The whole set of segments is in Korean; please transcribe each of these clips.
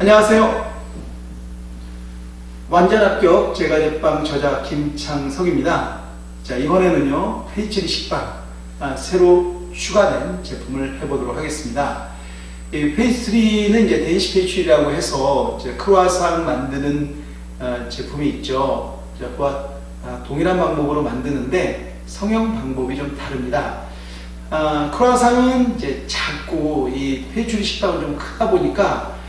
안녕하세요. 완전 합격 제과제빵 저자 김창석입니다. 자 이번에는요 페이스트리 식빵 아, 새로 추가된 제품을 해보도록 하겠습니다. 이 페이스트리는 이제 데니시 페이스트리라고 해서 이제 크루아상 만드는 어, 제품이 있죠. 자, 그와 아, 동일한 방법으로 만드는데 성형 방법이 좀 다릅니다. 아, 크루아상은 이제 작고 이 페이스트리 식빵은 좀 크다 보니까 어,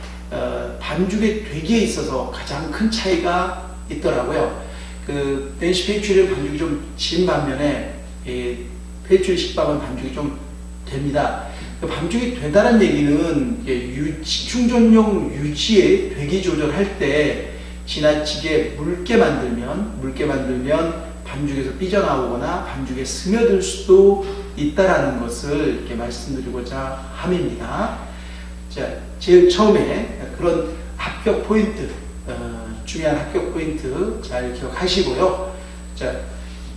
반죽의 되기에 있어서 가장 큰 차이가 있더라고요. 그 댄시 페이츄리는 반죽이 좀 진 반면에 이 페이츄리 식빵은 반죽이 좀 됩니다. 그 반죽이 되다는 얘기는 이제 유지, 충전용 유지의 되기 조절할 때 지나치게 묽게 만들면 묽게 만들면 반죽에서 삐져나오거나 반죽에 스며들 수도 있다라는 것을 이렇게 말씀드리고자 함입니다. 자, 제일 처음에 그런 합격 포인트, 어, 중요한 합격 포인트 잘 기억하시고요. 자,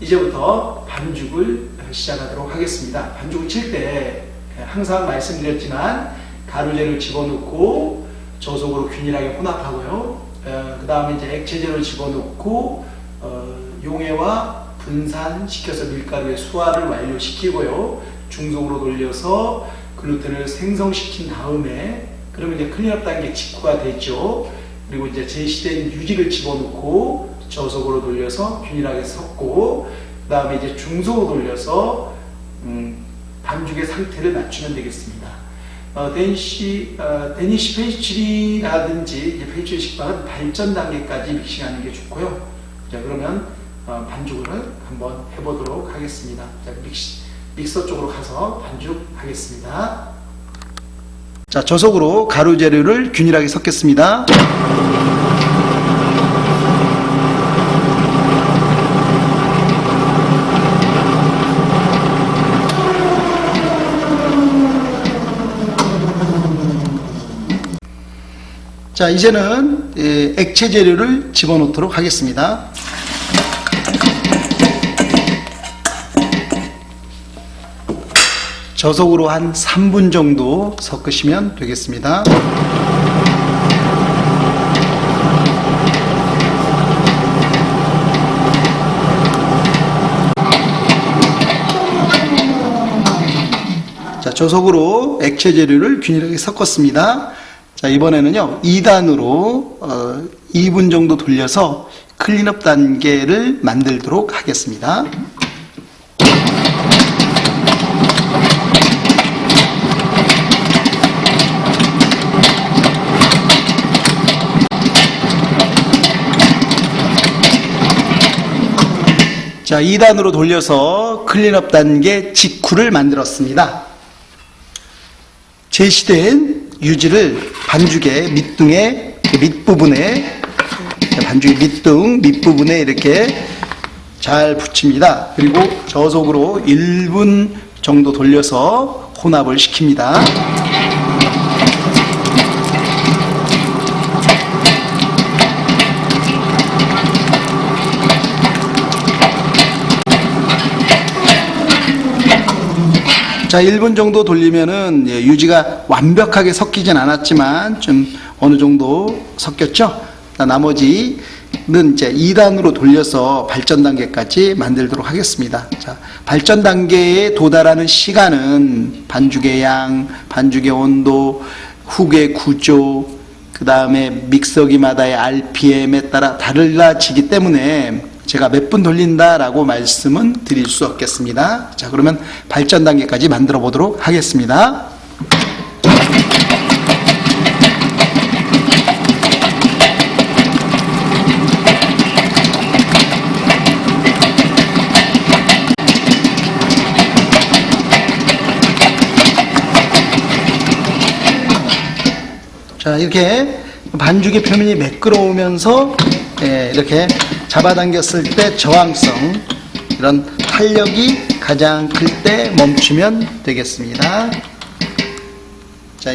이제부터 반죽을 시작하도록 하겠습니다. 반죽을 칠 때 항상 말씀드렸지만 가루재를 집어넣고 저속으로 균일하게 혼합하고요. 어, 그 다음에 이제 액체재를 집어넣고 어, 용해와 분산시켜서 밀가루의 수화를 완료시키고요. 중속으로 돌려서 글루텐을 생성시킨 다음에 그러면 이제 clean-up 단계 직후가 되죠. 그리고 이제 제시된 유지를 집어넣고 저속으로 돌려서 균일하게 섞고 그 다음에 이제 중속으로 돌려서 음, 반죽의 상태를 맞추면 되겠습니다. 어, 데니시, 어, 데니시 페이스트리라든지 페이스트리 식빵은 발전 단계까지 믹싱하는 게 좋고요. 자 그러면 어, 반죽을 한번 해보도록 하겠습니다. 자, 믹시, 믹서 쪽으로 가서 반죽하겠습니다. 자, 저속으로 가루 재료를 균일하게 섞겠습니다. 자, 이제는 예, 액체 재료를 집어넣도록 하겠습니다. 저속으로 한 3분 정도 섞으시면 되겠습니다. 자, 저속으로 액체 재료를 균일하게 섞었습니다. 자, 이번에는요, 2단으로 어, 2분 정도 돌려서 클린업 단계를 만들도록 하겠습니다. 자, 2단으로 돌려서 클린업 단계 직후를 만들었습니다. 제시된 유지를 반죽의 밑둥의 밑부분에 반죽의 밑둥 밑부분에 이렇게 잘 붙입니다. 그리고 저속으로 1분 정도 돌려서 혼합을 시킵니다. 자, 1분 정도 돌리면은 예, 유지가 완벽하게 섞이진 않았지만 좀 어느 정도 섞였죠? 나머지는 이제 2단으로 돌려서 발전 단계까지 만들도록 하겠습니다. 자, 발전 단계에 도달하는 시간은 반죽의 양, 반죽의 온도, 훅의 구조, 그 다음에 믹서기마다의 RPM에 따라 달라지기 때문에 제가 몇 분 돌린다라고 말씀은 드릴 수 없겠습니다. 자, 그러면 발전 단계까지 만들어 보도록 하겠습니다. 자, 이렇게 반죽의 표면이 매끄러우면서 예, 이렇게 잡아당겼을 때 저항성 이런 탄력이 가장 클 때 멈추면 되겠습니다. 자,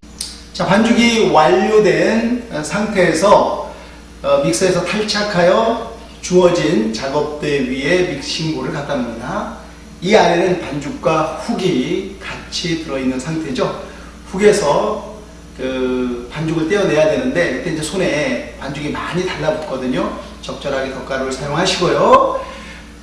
자, 반죽이 완료된 상태에서 어, 믹서에서 탈착하여 주어진 작업대 위에 믹싱볼을 갖다 놉니다. 이 안에는 반죽과 훅이 같이 들어있는 상태죠. 훅에서 그 반죽을 떼어내야 되는데 이때 이제 손에 반죽이 많이 달라붙거든요. 적절하게 덧가루를 사용하시고요.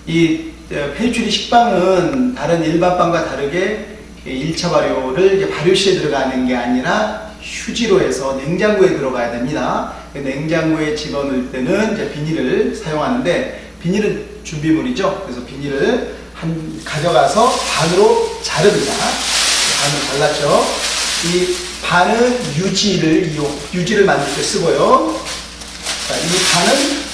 이 어, 페이츄리 식빵은 다른 일반 빵과 다르게 1차 발효를 발효실에 들어가는 게 아니라 휴지로 해서 냉장고에 들어가야 됩니다. 그 냉장고에 집어넣을 때는 이제 비닐을 사용하는데 비닐은 준비물이죠. 그래서 비닐을 한 가져가서 반으로 자릅니다. 반을 잘랐죠. 이 반은 유지를 이용, 유지를 만들 때 쓰고요. 자, 이 반은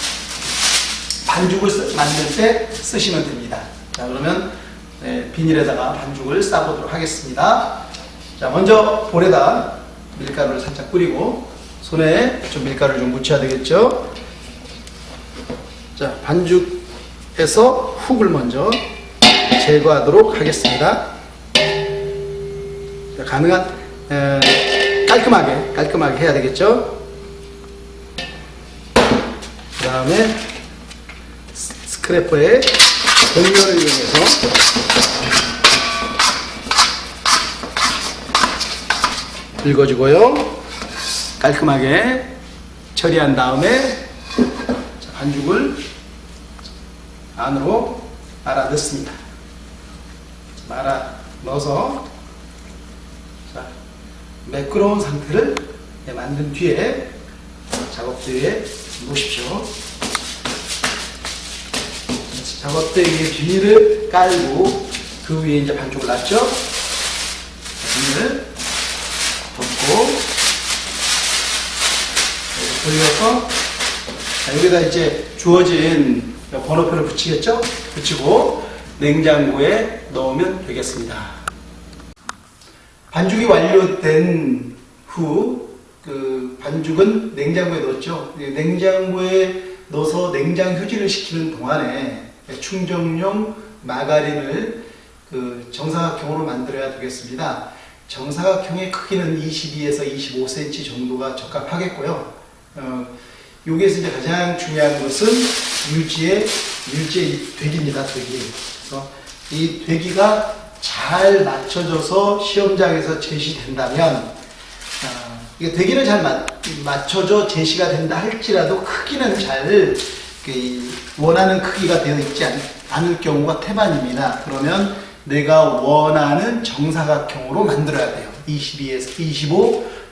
반죽을 쓰- 만들 때 쓰시면 됩니다. 자, 그러면 네, 비닐에다가 반죽을 싸보도록 하겠습니다. 자, 먼저 볼에다 밀가루를 살짝 뿌리고 손에 좀 밀가루를 좀 묻혀야 되겠죠? 자, 반죽에서 훅을 먼저 제거하도록 하겠습니다. 자, 가능한 에, 깔끔하게 깔끔하게 해야 되겠죠? 그 다음에 스크래퍼에 공면을 이용해서 긁어주고요. 깔끔하게 처리한 다음에 자, 반죽을 안으로 말아 넣습니다. 말아 넣어서 자, 매끄러운 상태를 네, 만든 뒤에 작업대에 놓으십시오. 작업대 위에 비닐을 깔고 그 위에 이제 반죽을 놨죠. 자, 비닐을 덮고 돌려서 자, 여기다 이제 주어진 번호표를 붙이겠죠? 붙이고 냉장고에 넣으면 되겠습니다. 반죽이 완료된 후 그 반죽은 냉장고에 넣었죠. 이 냉장고에 넣어서 냉장 휴지를 식히는 동안에 충전용 마가린을 그 정사각형으로 만들어야 되겠습니다. 정사각형의 크기는 22에서 25cm 정도가 적합하겠고요. 어, 여기에서 이제 가장 중요한 것은 유지의 유지의 되기입니다. 되기. 그래서 이 되기가 잘 맞춰져서 시험장에서 제시된다면 아, 이게 되기는 잘 맞, 맞춰져 제시가 된다 할지라도 크기는 잘 그, 원하는 크기가 되어 있지 않, 않을 경우가 태반입니다. 그러면 내가 원하는 정사각형으로 만들어야 돼요. 22에서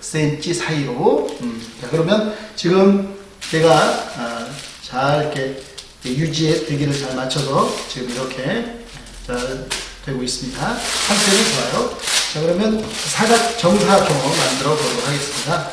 25cm 사이로. 음, 자, 그러면 지금 내가 아, 잘 이렇게 유지의 되기를 잘 맞춰서 지금 이렇게 잘 되고 있습니다. 상태는 좋아요. 자, 그러면 사각 정사각형으로 만들어 보도록 하겠습니다.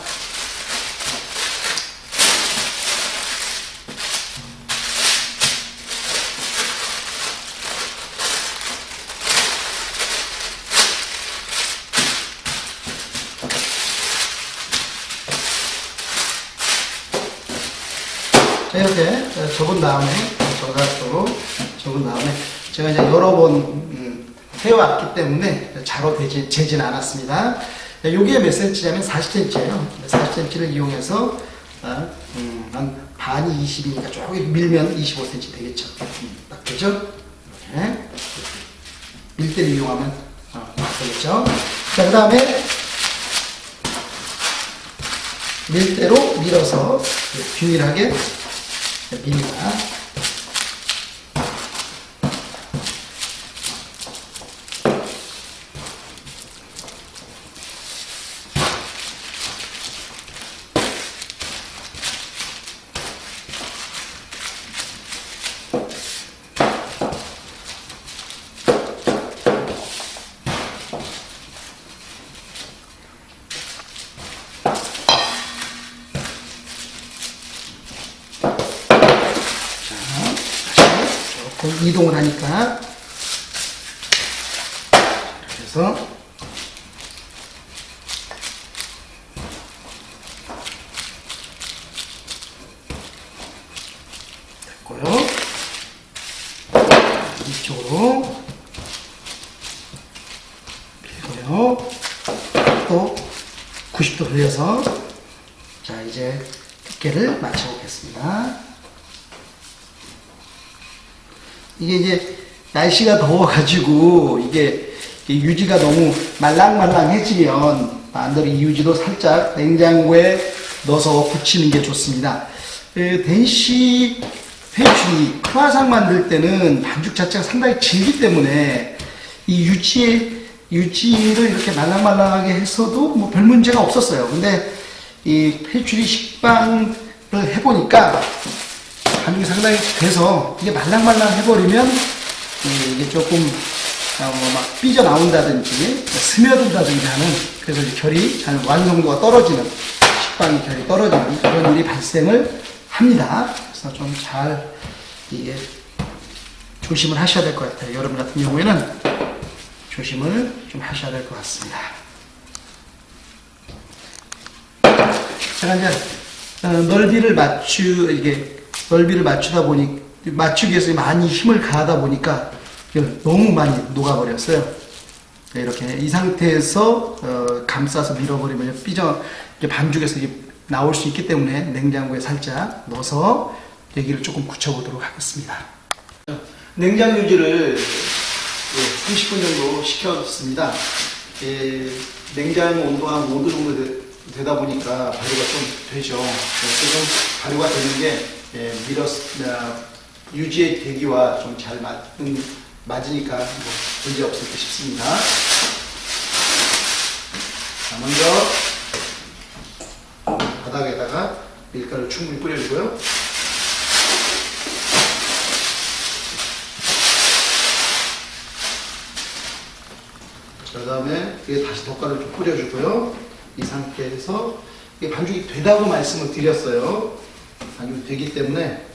자, 접은 다음에 정사각형으로 접은 다음에 제가 이제 여러 번 음, 해왔기 때문에 자로 되지, 재진 않았습니다. 여기에 몇 cm냐면 40cm예요. 40cm를 이용해서 아, 음, 한 반이 20이니까 조금 밀면 25cm 되겠죠. 음, 딱 되죠? 이렇게 밀대를 이용하면 어, 되겠죠. 자, 그 다음에 밀대로 밀어서 균일하게 밉니다. 조금 이동을 하니까 이렇게 해서 됐고요. 이쪽으로 밀고요. 또 90도 돌려서 자 이제 두께를 맞춰보겠습니다. 이게 이제 날씨가 더워가지고 이게 유지가 너무 말랑말랑해지면 반대로 이 유지도 살짝 냉장고에 넣어서 붙이는 게 좋습니다. 그 덴시 회출이 크라상 만들 때는 반죽 자체가 상당히 질기 때문에 이 유지에 유지를 이렇게 말랑말랑하게 했어도 뭐 별 문제가 없었어요. 근데 이 페츄리 식빵을 해보니까 반죽이 상당히 돼서 이게 말랑말랑 해버리면 이게 조금 어, 막 삐져나온다든지 스며든다든지 하는 그래서 결이 잘 완성도가 떨어지는 식빵이 결이 떨어지는 그런 일이 발생을 합니다. 그래서 좀 잘 이게 조심을 하셔야 될 것 같아요. 여러분 같은 경우에는 조심을 좀 하셔야 될 것 같습니다. 제가 이제 어, 넓이를 맞추 이게 넓이를 맞추다 보니 맞추기 위해서 많이 힘을 가하다 보니까 너무 많이 녹아버렸어요. 네, 이렇게 이 상태에서 어, 감싸서 밀어버리면 삐져 반죽에서 나올 수 있기 때문에 냉장고에 살짝 넣어서 여기를 조금 굳혀보도록 하겠습니다. 냉장 유지를 30분 정도 식혀뒀습니다. 예, 냉장 온도가 5도 정도 되, 다 보니까 발효가 좀 되죠. 그래서 좀 발효가 되는 게 예, 밀어 아, 유지의 대기와 좀 잘 맞는 맞으니까 뭐 문제 없을 듯 싶습니다. 자, 먼저 바닥에다가 밀가루 충분히 뿌려주고요. 그 다음에 이게 다시 덧가루 좀 뿌려주고요. 이 상태에서 이게 반죽이 되다고 말씀을 드렸어요. 반죽이 되기 때문에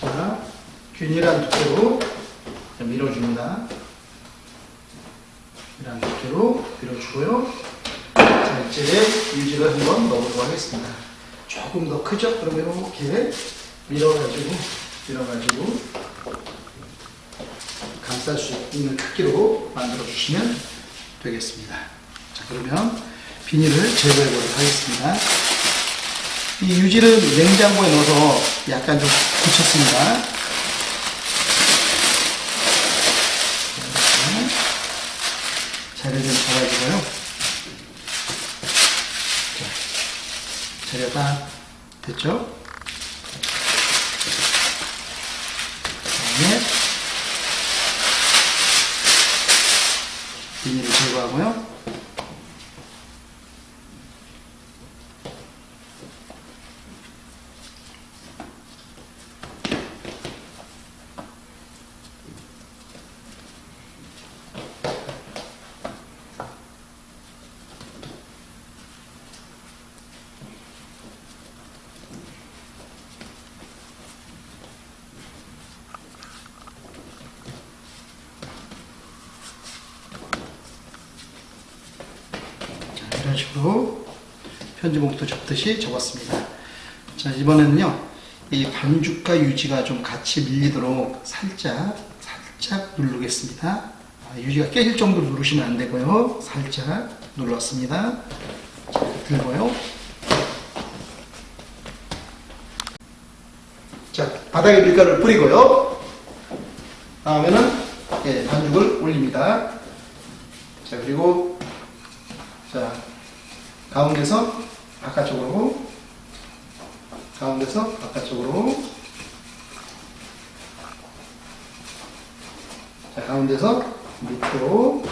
자, 균일한 두께로 밀어줍니다. 균일한 두께로 밀어주고요. 자, 이제 유지를 한번 넣어보도록 하겠습니다. 조금 더 크죠? 그러면 이렇게 밀어가지고, 밀어가지고, 감쌀 수 있는 크기로 만들어주시면 되겠습니다. 자, 그러면 비닐을 제거해 보도록 하겠습니다. 이 유지를 냉장고에 넣어서 약간 좀 굳혔습니다. 자료 좀 잡아주고요. 자, 자료 다 됐죠? 다음에 비닐을 제거하고요. 자, 이런 식으로 편지봉투 접듯이 접었습니다. 자, 이번에는요, 이 반죽과 유지가 좀 같이 밀리도록 살짝, 살짝 누르겠습니다. 아, 유지가 깨질 정도로 누르시면 안 되고요. 살짝 눌렀습니다. 자, 들고요. 자, 바닥에 밀가루를 뿌리고요. 다음에는 예, 반죽을 올립니다. 자, 그리고 자, 가운데서 바깥쪽으로, 가운데서 바깥쪽으로, 자, 가운데서 밑으로,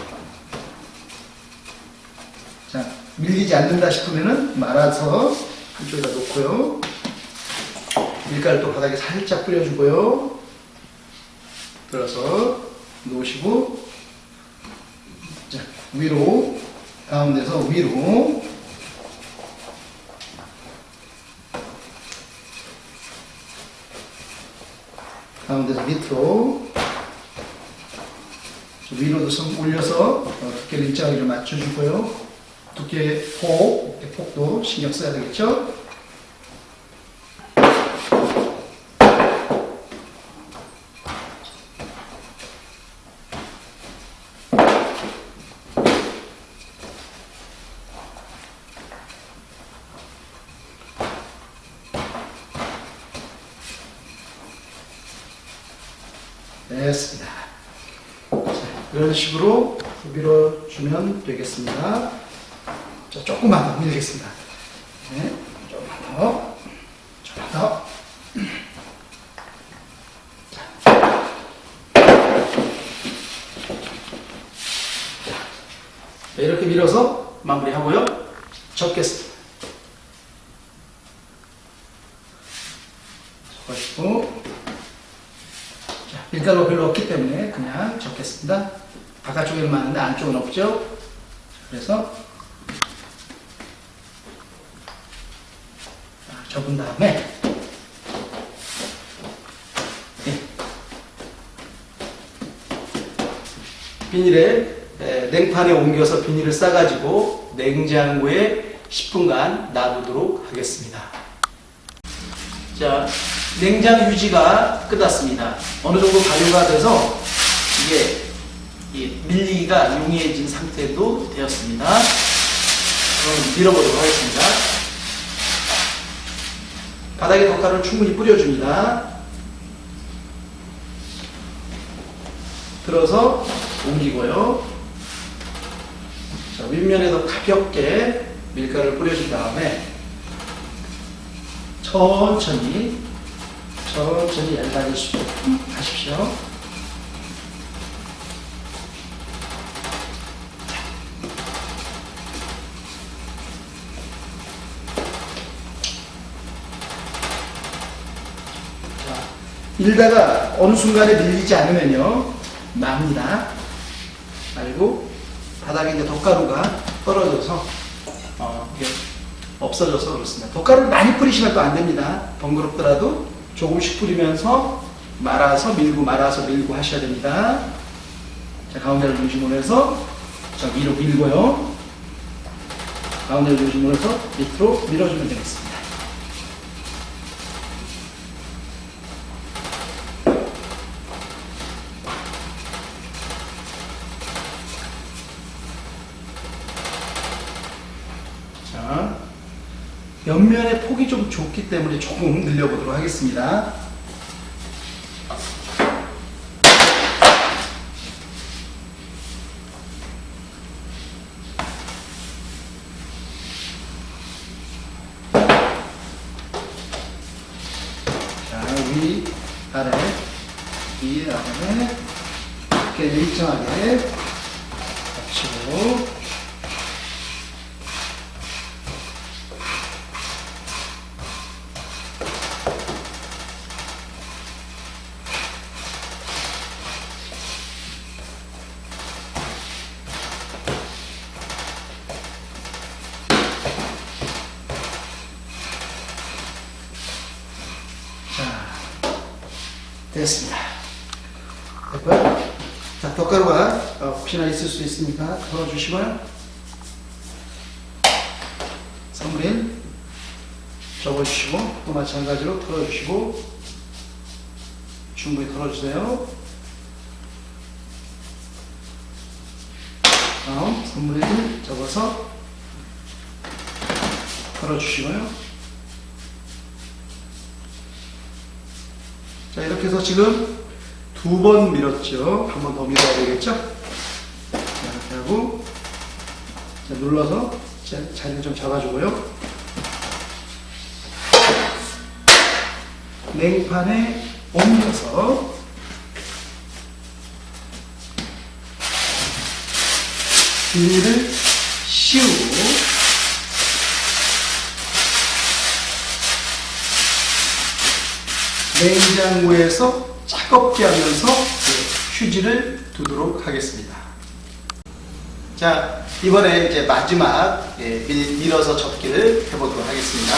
자, 밀리지 않는다 싶으면은 말아서 한쪽에다 놓고요. 밀가루 또 바닥에 살짝 뿌려주고요. 들어서 놓으시고, 자, 위로, 가운데서 위로 가운데서 밑으로 위로도 좀 올려서 어, 두께를 일정하게 좀 맞춰주고요. 두께 폭, 폭도 신경 써야 되겠죠 됐습니다. 자, 이런 식으로 밀어주면 되겠습니다. 자, 조금만 더 밀겠습니다. 네, 조금만 더, 조금만 더. 자, 이렇게 밀어서 마무리하고요. 접겠습니다. 접으시고 자, 밀가루가 별로 없기 때문에 그냥 접겠습니다. 바깥쪽에는 많은데 안쪽은 없죠. 그래서 자, 접은 다음에 네. 비닐에 에, 냉판에 옮겨서 비닐을 싸가지고 냉장고에 10분간 놔두도록 하겠습니다. 자, 냉장 유지가 끝났습니다. 어느 정도 발효가 돼서 이게 이 밀리기가 용이해진 상태도 되었습니다. 그럼 밀어보도록 하겠습니다. 바닥에 덧가루를 충분히 뿌려줍니다. 들어서 옮기고요. 자, 윗면에도 가볍게 밀가루를 뿌려준 다음에 천천히 천천히 얇아지십시오. 하십시오. 자, 일다가 어느 순간에 밀리지 않으면요 납니다. 바닥에 이제 덧가루가 떨어져서 어, 이게 없어져서 그렇습니다. 덧가루를 많이 뿌리시면 또 안 됩니다. 번거롭더라도 조금씩 뿌리면서 말아서 밀고 말아서 밀고 하셔야 됩니다. 자, 가운데를 중심으로 해서 자, 위로 밀고요. 가운데를 중심으로 해서 밑으로 밀어주면 되겠습니다. 자, 옆면의 폭이 좀 좁기 때문에 조금 늘려보도록 하겠습니다. 자, 위, 아래, 위, 아래, 이렇게 일정하게 붙이고, 자, 됐습니다. 됐고요. 자, 덧가루가 어, 혹시나 있을 수 있으니까 덜어주시고요. 선물인 접어주시고 또 마찬가지로 털어주시고 충분히 털어주세요. 다음 선물인 접어서 털어주시고요. 해서 지금 두 번 밀었죠. 한 번 더 밀어야 되겠죠? 자, 이렇게 하고, 자, 눌러서 자, 자리를 좀 잡아주고요. 냉판에 옮겨서 비닐을 씌우고 냉장고에서 차갑게 하면서 그 휴지를 두도록 하겠습니다. 자, 이번에 이제 마지막 예, 밀, 밀어서 접기를 해보도록 하겠습니다.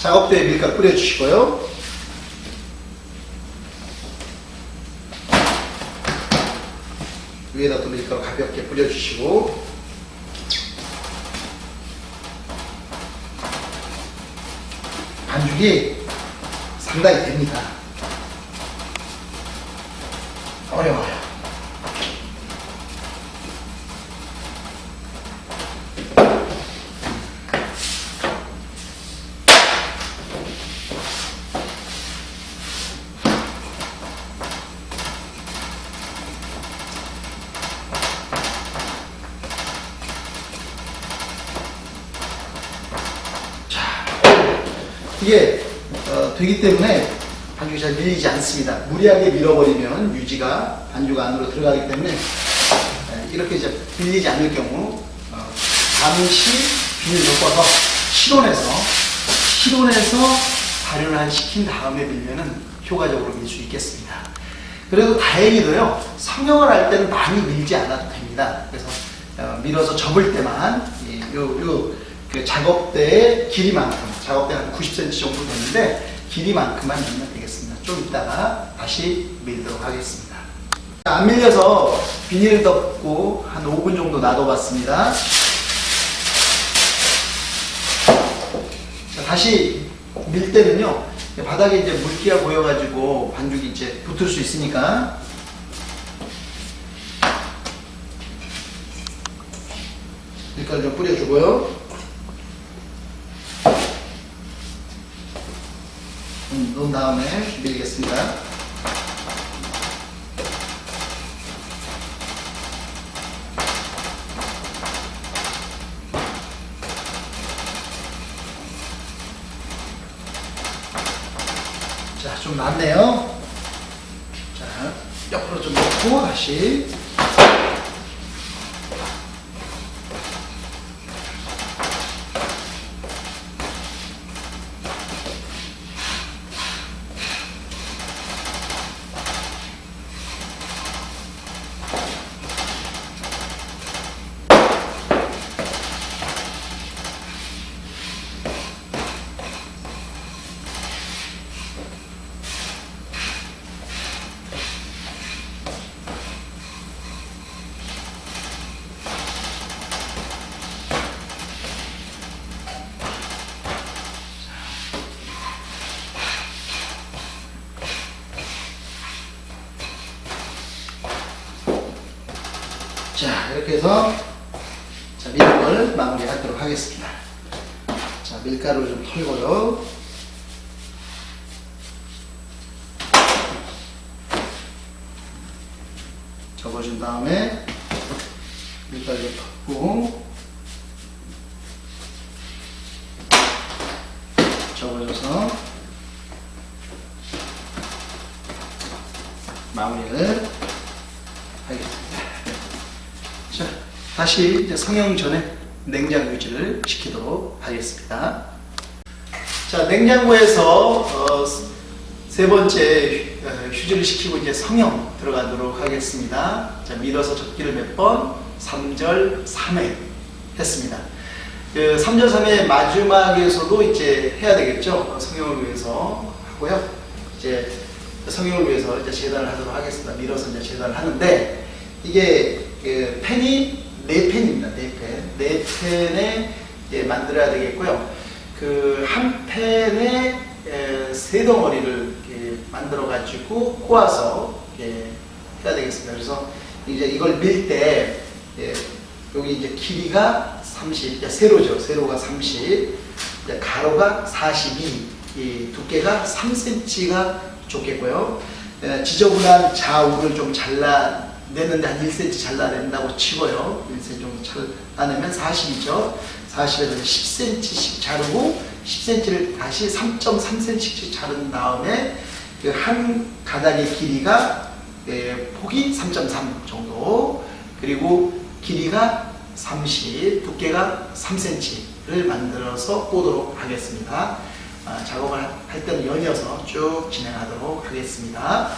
작업대에 밀가루 뿌려주시고요. 위에다 또 밀가루 가볍게 뿌려주시고 반죽이 상당히 됩니다. 어려워요. 이게 어, 되기 때문에 반죽이 잘 밀리지 않습니다. 무리하게 밀어버리면 유지가 반죽 안으로 들어가기 때문에 에, 이렇게 이제 밀리지 않을 경우 어, 잠시 비닐 덮어서 실온에서 실온에서 발효를 시킨 다음에 밀면은 효과적으로 밀 수 있겠습니다. 그래도 다행히도요 성형을 할 때는 많이 밀지 않아도 됩니다. 그래서 어, 밀어서 접을 때만 이, 요, 요, 그 작업대의 길이만큼 작업대 한 90cm 정도 되는데 길이만큼만 밀면 되겠습니다. 좀 이따가 다시 밀도록 하겠습니다. 안 밀려서 비닐 덮고 한 5분 정도 놔둬봤습니다. 자, 다시 밀 때는요 바닥에 이제 물기가 고여가지고 반죽이 이제 붙을 수 있으니까 밀가루 좀 뿌려주고요. 음, 놓은 다음에 밀겠습니다. 자, 좀 낫네요. 자, 옆으로 좀 놓고 다시. 해서 자, 밀을 마무리하도록 하겠습니다. 자, 밀가루 좀 털고요. 접어준 다음에 밀가루 덮고 접어줘서 마무리를 하겠습니다. 자, 다시 이제 성형 전에 냉장 유지를 시키도록 하겠습니다. 자, 냉장고에서 어, 세 번째 휴- 어, 휴지를 시키고 이제 성형 들어가도록 하겠습니다. 자, 밀어서 접기를 몇 번? 3절 3회 했습니다. 그 3절 3회 마지막에서도 이제 해야 되겠죠. 어, 성형을 위해서 하고요. 이제 성형을 위해서 이제 재단을 하도록 하겠습니다. 밀어서 이제 재단을 하는데 이게 그 펜이 네 펜입니다. 네 펜. 네 펜에 이제 만들어야 되겠고요. 그 한 펜에 에, 세 덩어리를 만들어 가지고 꼬아서 해야 되겠습니다. 그래서 이제 이걸 밀때 여기 이제 길이가 30, 이제 세로죠. 세로가 30, 이제 가로가 42, 이 두께가 3cm가 좋겠고요. 에, 지저분한 좌우를 좀 잘라 내는데 한 1cm 잘라낸다고 치고요. 1cm 정도 잘라내면 40이죠. 40에서 10cm씩 자르고 10cm를 다시 3.3cm씩 자른 다음에 그 한 가닥의 길이가 예, 폭이 3.3 정도 그리고 길이가 30, 두께가 3cm를 만들어서 꼬도록 하겠습니다. 아, 작업을 할 때는 연이어서 쭉 진행하도록 하겠습니다.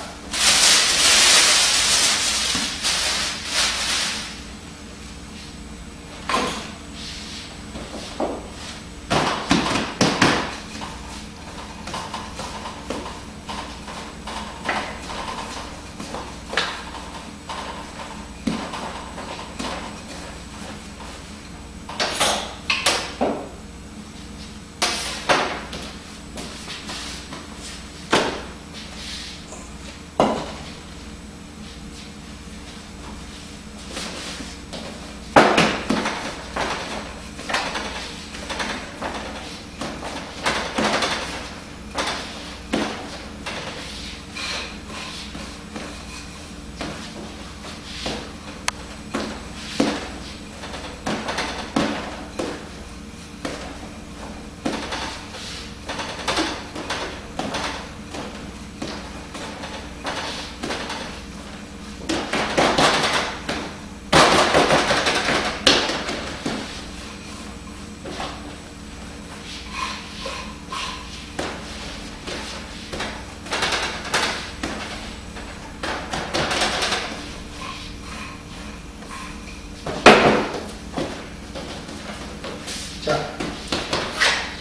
자,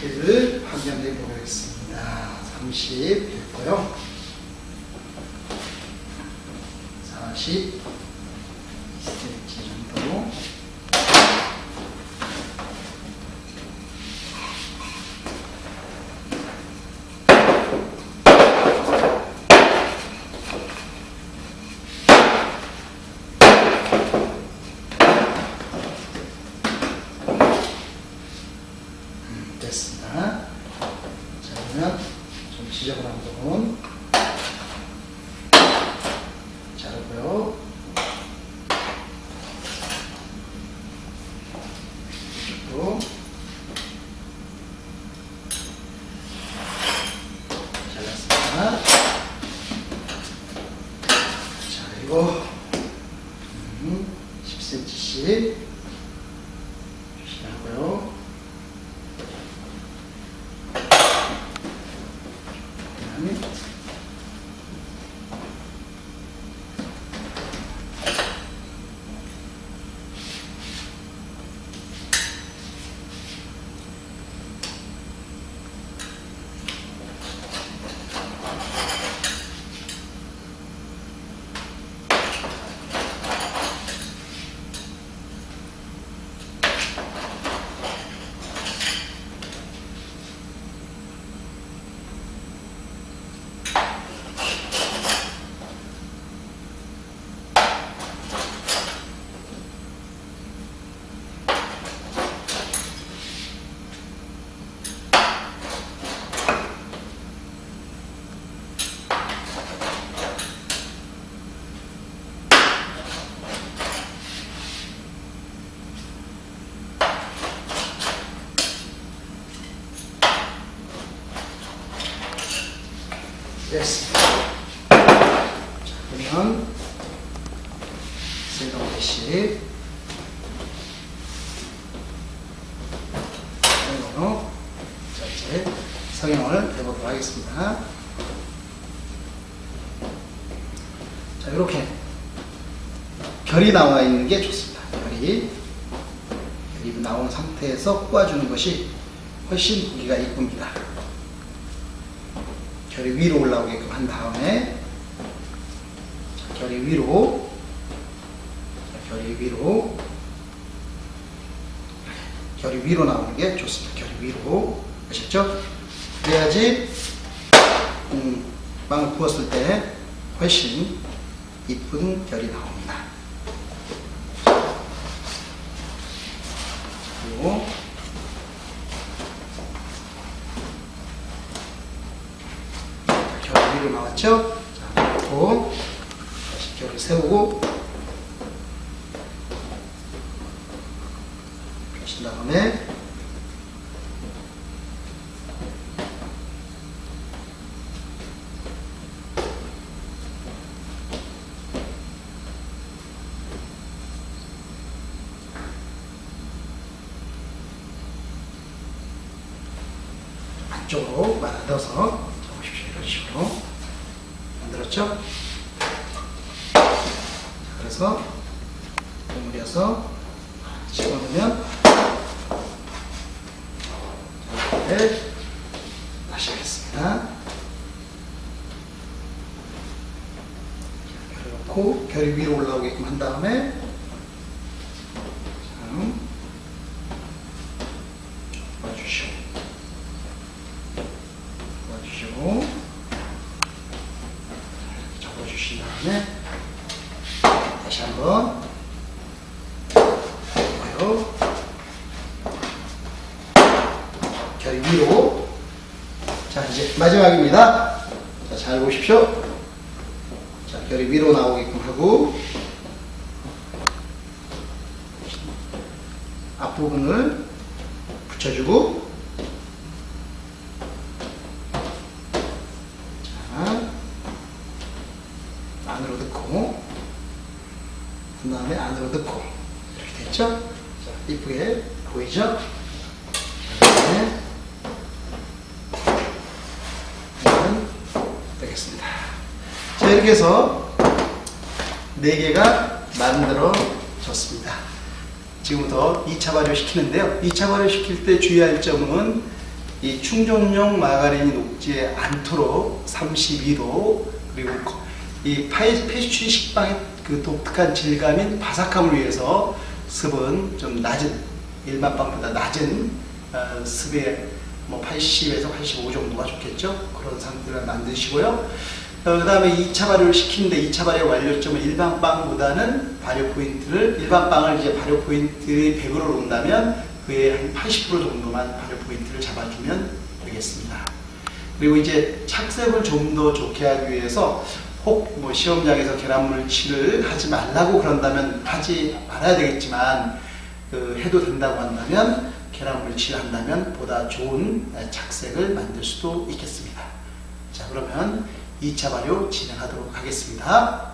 를 확인해 보겠습니다. 30 됐고요. 40 결이 나와 있는 게 좋습니다. 결이 결이 나온 상태에서 꼬아주는 것이 훨씬 보기가 이쁩니다. 결이 위로 올라오게끔 한 다음에 자, 결이 위로 자, 결이 위로 결이 위로 나오는 게 좋습니다. 결이 위로 아셨죠? 그래야지 음, 빵을 구웠을 때 훨씬 이쁜 결이 나옵니다. 그리고 결 위로 나왔죠? 자, 놓고 다시 결을 세우고 펴신 다음에 안쪽으로 만들어서 보십시오. 이런 식으로 만들었죠? 자, 그래서 버무려서 집어넣으면 이렇게 마시겠습니다. 넣고 결이 위로 올라오게끔 한 다음에 자, 봐주시오. 접어주시고 접어주신 다음에 다시 한번 보고요 결이 위로 자 이제 마지막입니다 자, 잘 보십시오 자 결이 위로 나오게끔 하고 앞부분을 붙여주고 자, 안으로 넣고, 그 다음에 안으로 넣고, 이렇게 됐죠? 자, 이쁘게 보이죠? 네. 이건 되겠습니다. 자, 이렇게 해서 4개가 만들어졌습니다. 지금부터 2차 발효 시키는데요. 2차 발효 시킬 때 주의할 점은 이 충전용 마가린이 녹지 않도록 32도 그리고 거- 이 파이 페스츄리 식빵의 그 독특한 질감인 바삭함을 위해서 습은 좀 낮은 일반 빵보다 낮은 어, 습의 뭐 80에서 85 정도가 좋겠죠. 그런 상태를 만드시고요. 그 다음에 2차 발효를 시키는데 2차 발효 완료점은 일반 빵보다는 발효 포인트를 일반 빵을 이제 발효 포인트의 100으로 놓는다면 그의 한 80% 정도만 발효 포인트를 잡아주면 되겠습니다. 그리고 이제 착색을 좀 더 좋게 하기 위해서 혹 뭐 시험장에서 계란물 칠을 하지 말라고 그런다면 하지 말아야 되겠지만 그 해도 된다고 한다면 계란물칠 한다면 보다 좋은 착색을 만들 수도 있겠습니다. 자 그러면 2차 발효 진행하도록 하겠습니다.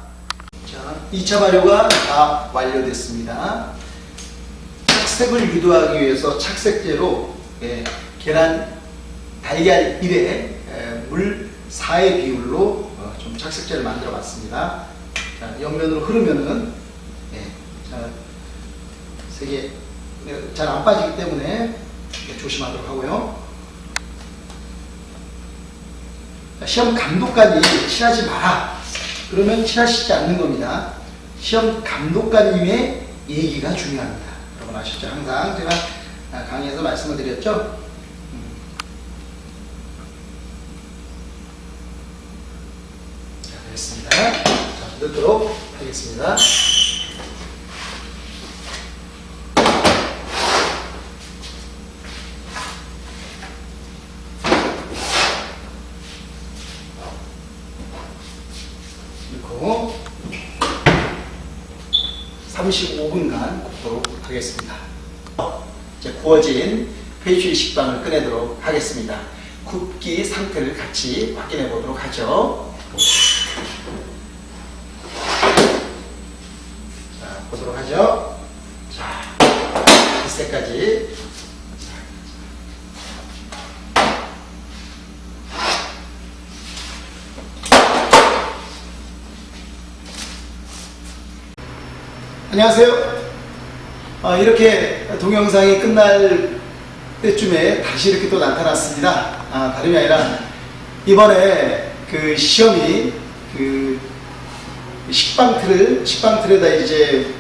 자 2차 발효가 다 완료됐습니다. 착색을 유도하기 위해서 착색제로 예, 계란 달걀 1에 예, 물 4의 비율로 어, 좀 착색제를 만들어 봤습니다. 자, 옆면으로 흐르면은 예, 자, 세게 잘 안 빠지기 때문에 예, 조심하도록 하고요. 자, 시험 감독관이 칠하지 마라. 그러면 칠하시지 않는 겁니다. 시험 감독관님의 얘기가 중요합니다. 여러분 아시죠? 항상 제가 아, 강의에서 말씀을 드렸죠? 음. 자, 됐습니다. 자, 넣도록 하겠습니다. 넣고 35분간 굽도록 하겠습니다. 이제 구워진 페이추리 식빵을 꺼내도록 하겠습니다. 굽기 상태를 같이 확인해 보도록 하죠. 자, 보도록 하죠. 자, 이때까지 안녕하세요. 아, 이렇게 동영상이 끝날 때쯤에 다시 이렇게 또 나타났습니다. 아, 다름이 아니라 이번에 그 시험이 그 식빵 틀을 식빵 틀에다 이제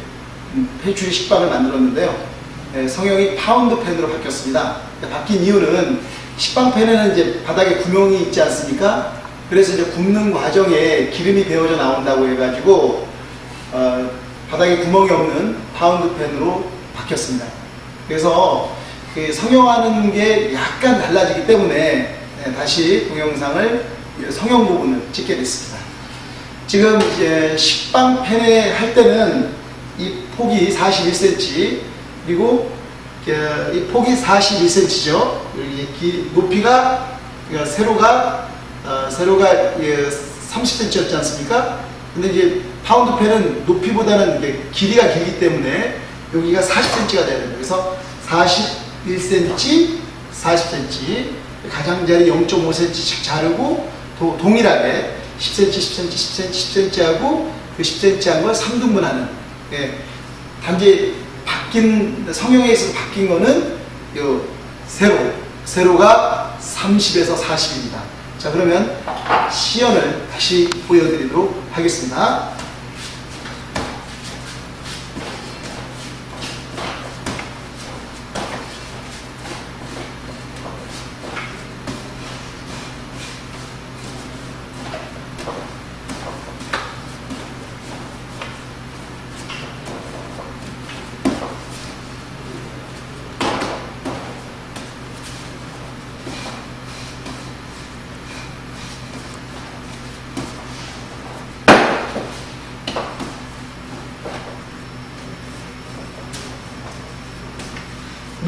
페이스트리 식빵을 만들었는데요. 네, 성형이 파운드 팬으로 바뀌었습니다. 바뀐 이유는 식빵 팬에는 이제 바닥에 구멍이 있지 않습니까? 그래서 이제 굽는 과정에 기름이 배어져 나온다고 해가지고 어, 바닥에 구멍이 없는 파운드 팬으로 바뀌었습니다. 그래서 그 성형하는 게 약간 달라지기 때문에 네, 다시 동영상을 성형 부분을 찍게 됐습니다. 지금 이제 식빵 팬에 할 때는 이 폭이 41cm 그리고 그이 폭이 41cm죠. 이 높이가 그러니까 세로가 어, 세로가 30cm였지 않습니까? 근데 이제 파운드 팬은 높이보다는 길이가 길기 때문에 여기가 40cm가 돼야 됩니다. 그래서 41cm, 40cm, 가장자리 0.5cm씩 자르고 도- 동일하게 10cm, 10cm, 10cm, 10cm 하고 그 10cm 한 걸 3등분하는 예. 단지 바뀐 성형에 있어서 바뀐 거는 요 세로 세로가 30에서 40입니다. 자 그러면 시연을 다시 보여드리도록 하겠습니다.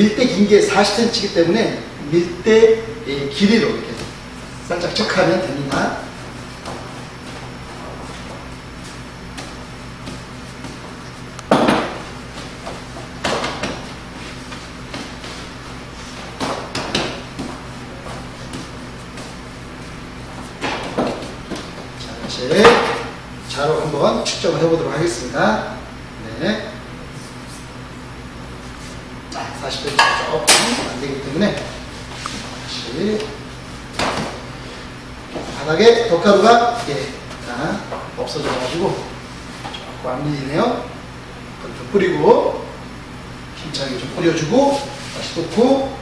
밀대 긴 게 40cm이기 때문에 밀대 의 길이로 이렇게 살짝 체크하면 됩니다. 자, 다시 자로 한번 측정을 해보도록 하겠습니다. 네. 40cm 조금 안 되기 때문에 다시 바닥에 덧가루가 예, 자, 없어져가지고 조금 안 밀리네요. 그걸 좀 뿌리고 힘차게 좀 뿌려주고 다시 놓고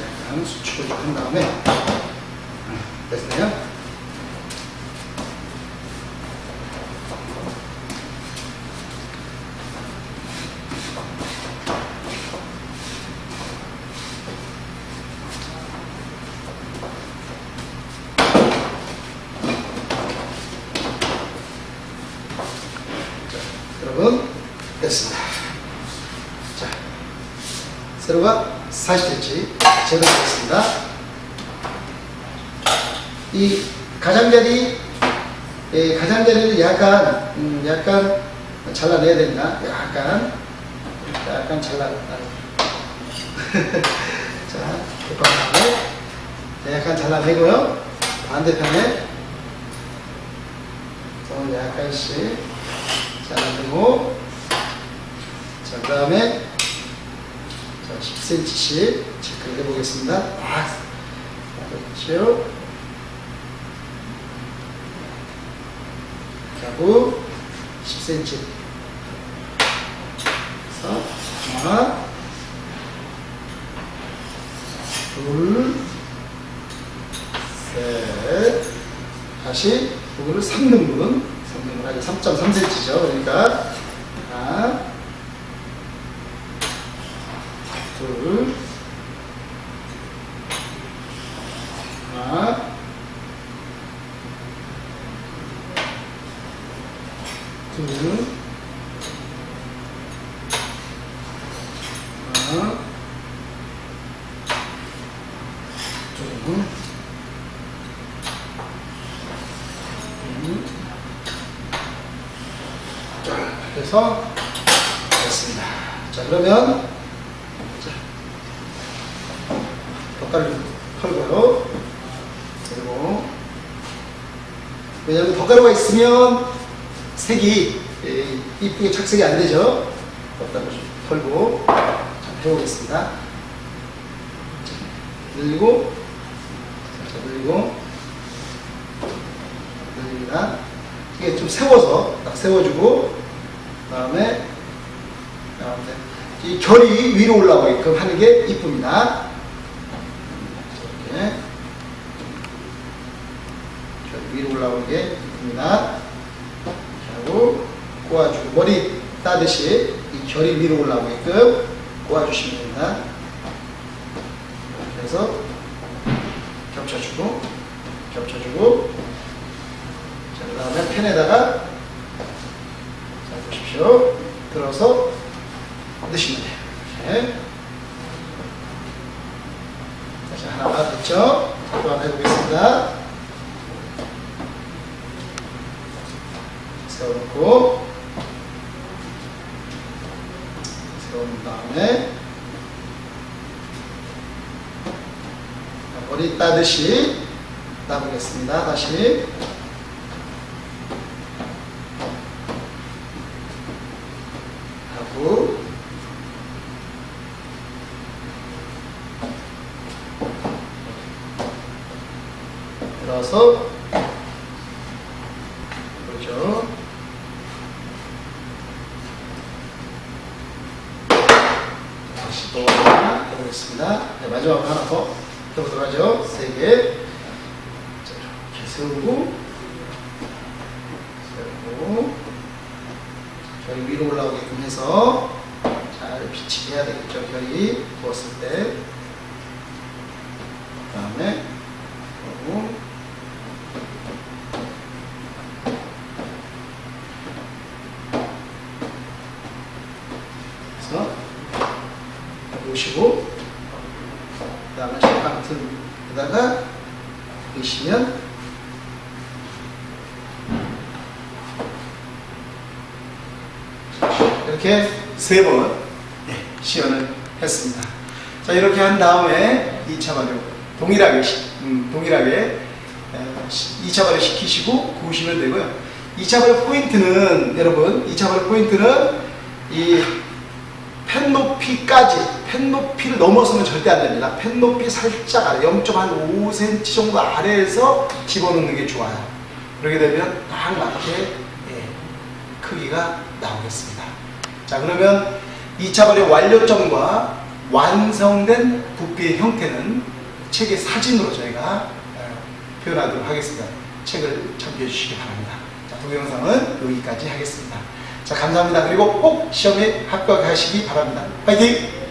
약간 수축을 좀 한 다음에 음, 됐네요. 여러분 됐습니다. 자, 세로가 40cm 제대로 되겠습니다. 이 가장자리 예, 가장자리를 약간 음, 약간 잘라내야 된다. 약간 약간 잘라. 자, 그 다음에 약간 잘라내고요. 반대편에 좀 약간씩 잘라내고 자, 그 다음에 자, 10cm씩 체크를 해보겠습니다. 아, 그렇죠. 하고 10cm 그래서 하나 둘셋 다시 이거를 3등분. 3등분 하게 3.3cm죠. 그러니까 하나 둘 하나 둘, 하나, 둘, 음. 자, 그래서 됐습니다. 자, 그러면 자, 덧가루 털고요. 그리고 왜냐하면 덧가루가 있으면 색이 예, 이쁘게 착색이 안 되죠. 덧가루 좀 털고 자, 해보겠습니다. 자, 늘리고 자, 늘리고 늘립니다. 이게 좀 세워서 딱 세워주고 그다음에 그다음에 이 결이 위로 올라가게끔 하는 게 이쁩니다. 이렇게 결이 위로 올라오는 게 이쁩니다. 하고 꼬아주고 머리 따듯이 이 결이 위로 올라오게끔 꼬아주시면 됩니다. 그래서 겹쳐주고 겹쳐주고 자, 그 다음에 펜에다가 자 보십시오. 들어서 넣으시면 돼요. 이렇게. 다시 하나 됐죠? 또 한번 해보겠습니다. 세워놓고 세워놓은 다음에 머리 따듯이 따보겠습니다. 다시 하고 들어서 그렇죠. 다시 또 하나 해보겠습니다. 네, 마지막으로 하나 더 해보도록 하죠. 세 개. 자, 이렇게 세우고, 세우고, 결이 위로 올라오게끔 해서 잘 비치게 해야 되겠죠. 결이 부었을 때. 그 다음에, 그리고, 그래서 놓으시고 그 다음에 셔방튼에다가 넣으시면 이렇게 세 번 시연을 했습니다. 자 이렇게 한 다음에 2차 발효 동일하게 시- 음, 동일하게 2차 발효 시키시고 구우시면 되고요. 2차 발효 포인트는 여러분 2차 발효 포인트는 이 펜 높이까지 펜 높이를 넘어서면 절대 안 됩니다. 펜 높이 살짝 아래, 0.5cm 정도 아래에서 집어넣는 게 좋아요. 그렇게 되면 딱 맞게 예, 크기가 나오겠습니다. 자, 그러면 2차 발효 완료점과 완성된 부피의 형태는 책의 사진으로 저희가 어, 표현하도록 하겠습니다. 책을 참조해 주시기 바랍니다. 자, 동영상은 여기까지 하겠습니다. 자, 감사합니다. 그리고 꼭 시험에 합격하시기 바랍니다. 파이팅!